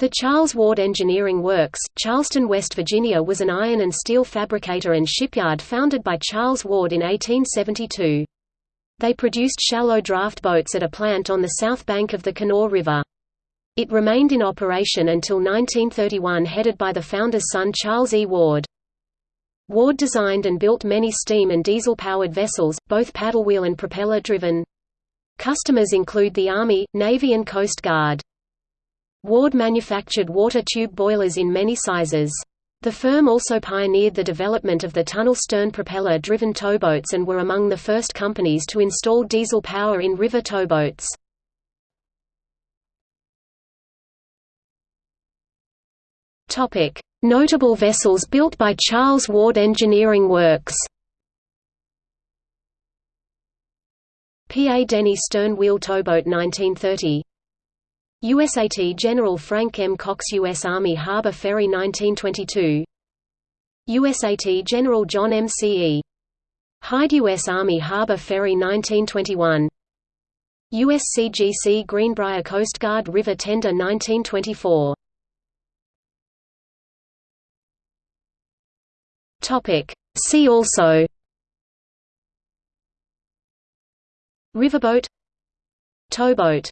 The Charles Ward Engineering Works, Charleston, West Virginia was an iron and steel fabricator and shipyard founded by Charles Ward in 1872. They produced shallow draft boats at a plant on the south bank of the Kanawha River. It remained in operation until 1931 headed by the founder's son Charles E. Ward. Ward designed and built many steam and diesel-powered vessels, both paddlewheel and propeller-driven. Customers include the Army, Navy and Coast Guard. Ward manufactured water tube boilers in many sizes. The firm also pioneered the development of the tunnel stern propeller-driven towboats and were among the first companies to install diesel power in river towboats. Notable vessels built by Charles Ward Engineering Works P. A. Denny stern wheel towboat 1930 USAT General Frank M. Coxe U.S. Army Harbor Ferry 1922 USAT General John M. C. E. Hyde U.S. Army Harbor Ferry 1921 USCGC Greenbrier Coast Guard River Tender 1924 See also Riverboat Towboat